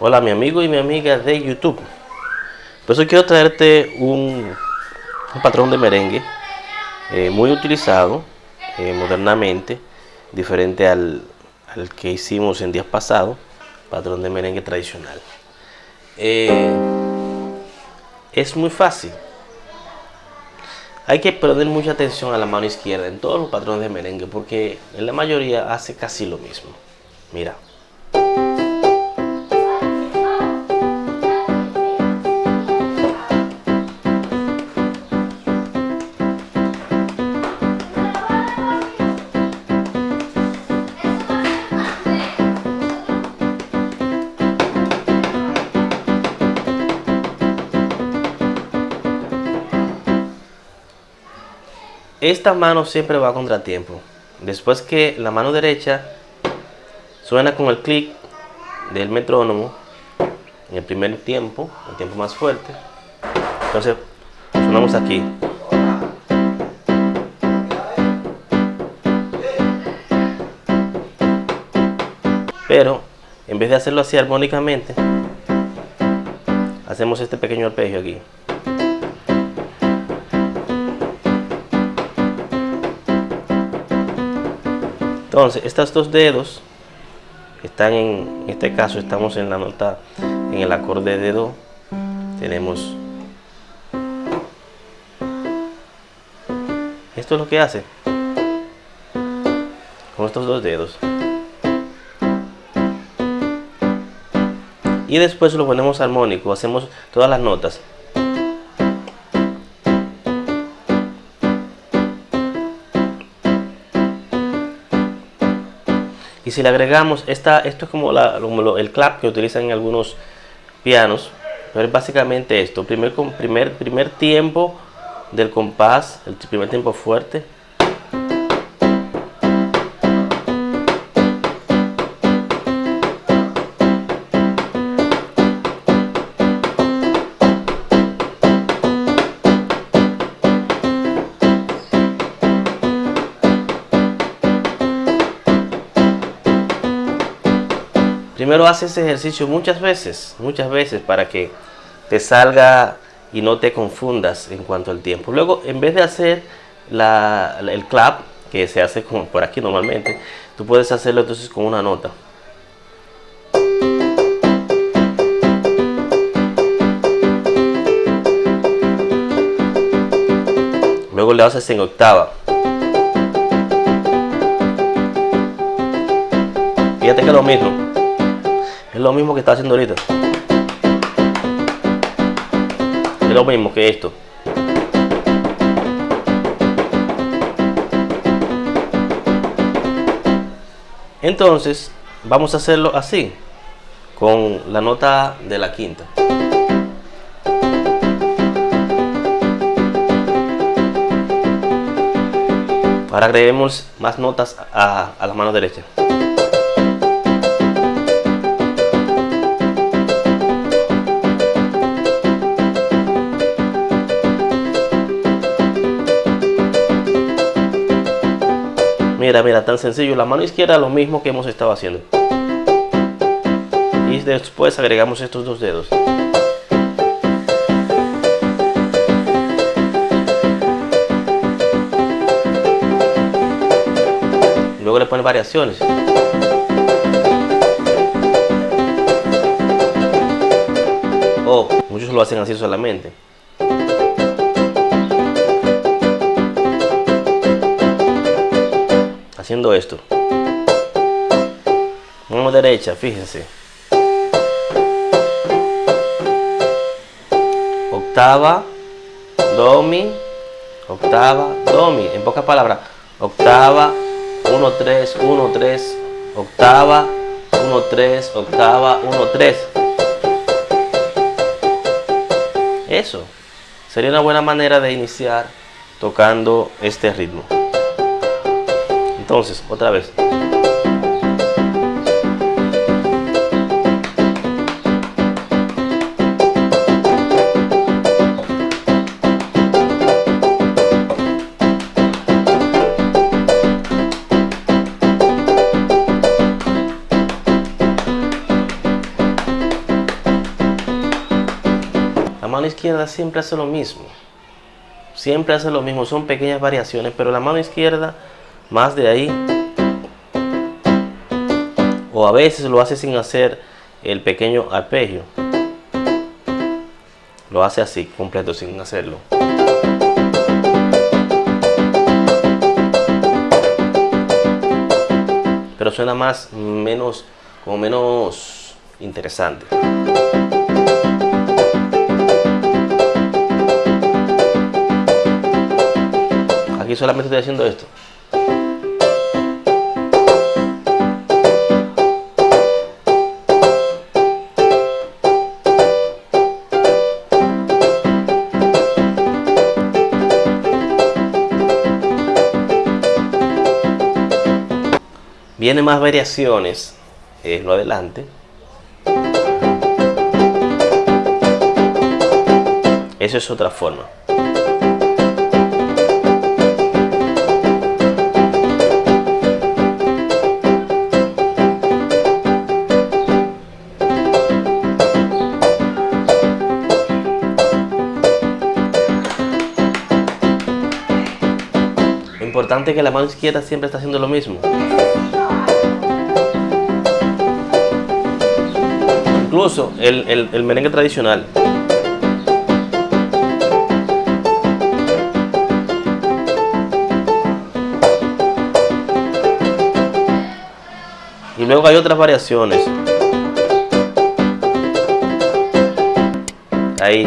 Hola mi amigo y mi amiga de YouTube. Por eso quiero traerte un, patrón de merengue eh, muy utilizado eh, modernamente, diferente al, que hicimos en días pasados, patrón de merengue tradicional. Eh, es muy fácil. Hay que poner mucha atención a la mano izquierda en todos los patrones de merengue porque en la mayoría hace casi lo mismo. Mira. Esta mano siempre va a contratiempo. Después que la mano derecha suena con el clic del metrónomo en el primer tiempo, el tiempo más fuerte. Entonces sonamos aquí. Pero en vez de hacerlo así armónicamente, hacemos este pequeño arpegio aquí. Entonces, estos dos dedos están en, este caso, estamos en la nota, en el acorde de Do. Tenemos esto es lo que hace con estos dos dedos. Y después lo ponemos armónico, hacemos todas las notas. Y si le agregamos, esta, esto es como, el clap que utilizan en algunos pianos, pero es básicamente esto, primer, primer, primer tiempo del compás, el primer tiempo fuerte, Primero haces ese ejercicio muchas veces, muchas veces para que te salga y no te confundas en cuanto al tiempo. Luego, en vez de hacer el clap, que se hace como por aquí normalmente, tú puedes hacerlo entonces con una nota. Luego le haces en octava. Fíjate que es lo mismo. Es lo mismo que está haciendo ahorita. Es lo mismo que esto. Entonces, vamos a hacerlo así, con la nota de la quinta. Ahora agreguemos más notas a, a la mano derecha. Mira, mira, tan sencillo. La mano izquierda lo mismo que hemos estado haciendo. Y después agregamos estos dos dedos. Luego le ponen variaciones. O muchos lo hacen así solamente. Haciendo esto. Mano derecha, fíjense. Octava, do, mi, octava, do, mi. En pocas palabras, octava, 1, 3, 1, 3, octava, 1, 3, octava, 1, 3. Eso sería una buena manera de iniciar tocando este ritmo. Entonces, otra vez. izquierda siempre hace lo mismo. Siempre hace lo mismo, son pequeñas variaciones, pero la mano izquierda, más de ahí, o a veces lo hace sin hacer el pequeño arpegio. Lo hace así, completo, sin hacerlo. Pero suena más, menos, como menos interesante. Aquí solamente estoy haciendo esto. Viene más variaciones, es lo adelante. Eso es otra forma. Lo importante es que la mano izquierda siempre está haciendo lo mismo. Incluso el, el merengue tradicional. Y luego hay otras variaciones. Ahí.